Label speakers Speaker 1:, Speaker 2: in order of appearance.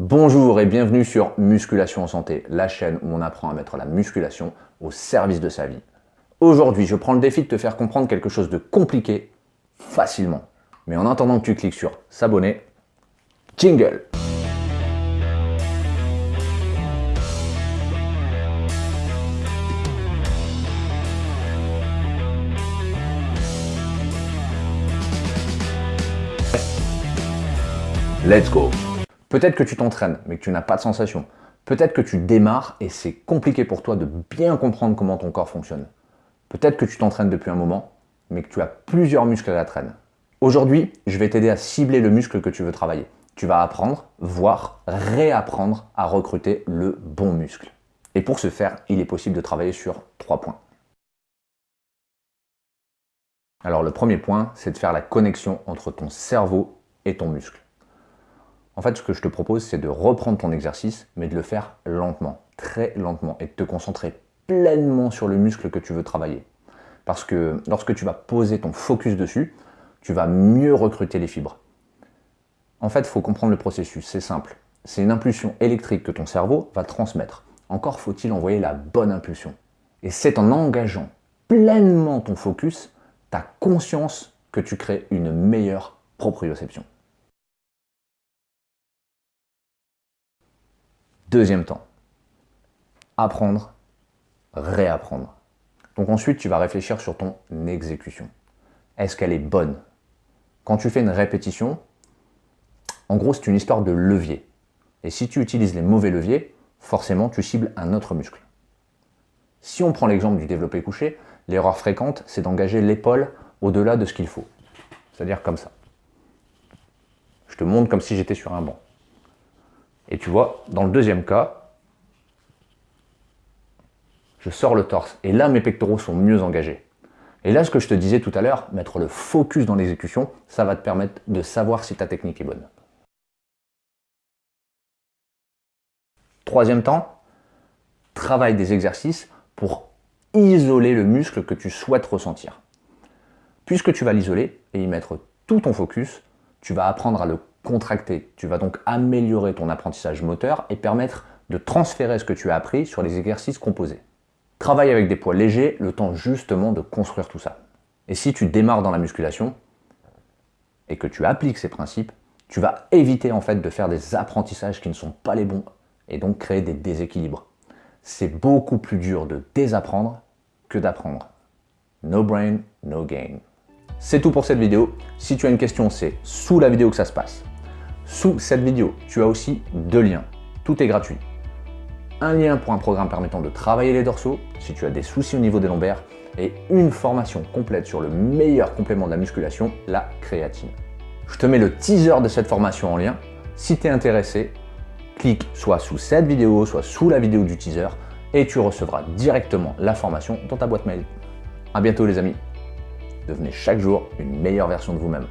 Speaker 1: Bonjour et bienvenue sur Musculation en Santé, la chaîne où on apprend à mettre la musculation au service de sa vie. Aujourd'hui, je prends le défi de te faire comprendre quelque chose de compliqué facilement. Mais en attendant que tu cliques sur s'abonner, jingle Let's go Peut-être que tu t'entraînes, mais que tu n'as pas de sensation. Peut-être que tu démarres et c'est compliqué pour toi de bien comprendre comment ton corps fonctionne. Peut-être que tu t'entraînes depuis un moment, mais que tu as plusieurs muscles à la traîne. Aujourd'hui, je vais t'aider à cibler le muscle que tu veux travailler. Tu vas apprendre, voire réapprendre à recruter le bon muscle. Et pour ce faire, il est possible de travailler sur trois points. Alors le premier point, c'est de faire la connexion entre ton cerveau et ton muscle. En fait, ce que je te propose, c'est de reprendre ton exercice, mais de le faire lentement, très lentement, et de te concentrer pleinement sur le muscle que tu veux travailler. Parce que lorsque tu vas poser ton focus dessus, tu vas mieux recruter les fibres. En fait, il faut comprendre le processus, c'est simple. C'est une impulsion électrique que ton cerveau va transmettre. Encore faut-il envoyer la bonne impulsion. Et c'est en engageant pleinement ton focus, ta conscience que tu crées une meilleure proprioception. Deuxième temps, apprendre, réapprendre. Donc ensuite, tu vas réfléchir sur ton exécution. Est-ce qu'elle est bonne? Quand tu fais une répétition, en gros, c'est une histoire de levier. Et si tu utilises les mauvais leviers, forcément, tu cibles un autre muscle. Si on prend l'exemple du développé couché, l'erreur fréquente, c'est d'engager l'épaule au-delà de ce qu'il faut. C'est-à-dire comme ça. Je te montre comme si j'étais sur un banc. Et tu vois, dans le deuxième cas, je sors le torse. Et là, mes pectoraux sont mieux engagés. Et là, ce que je te disais tout à l'heure, mettre le focus dans l'exécution, ça va te permettre de savoir si ta technique est bonne. Troisième temps, travaille des exercices pour isoler le muscle que tu souhaites ressentir. Puisque tu vas l'isoler et y mettre tout ton focus, tu vas apprendre à le contracter. Tu vas donc améliorer ton apprentissage moteur et permettre de transférer ce que tu as appris sur les exercices composés. Travaille avec des poids légers, le temps justement de construire tout ça. Et si tu démarres dans la musculation et que tu appliques ces principes, tu vas éviter en fait de faire des apprentissages qui ne sont pas les bons et donc créer des déséquilibres. C'est beaucoup plus dur de désapprendre que d'apprendre. No brain, no gain. C'est tout pour cette vidéo. Si tu as une question, c'est sous la vidéo que ça se passe. Sous cette vidéo, tu as aussi deux liens. Tout est gratuit. Un lien pour un programme permettant de travailler les dorsaux si tu as des soucis au niveau des lombaires et une formation complète sur le meilleur complément de la musculation, la créatine. Je te mets le teaser de cette formation en lien. Si tu es intéressé, clique soit sous cette vidéo, soit sous la vidéo du teaser et tu recevras directement la formation dans ta boîte mail. A bientôt les amis Devenez chaque jour une meilleure version de vous-même.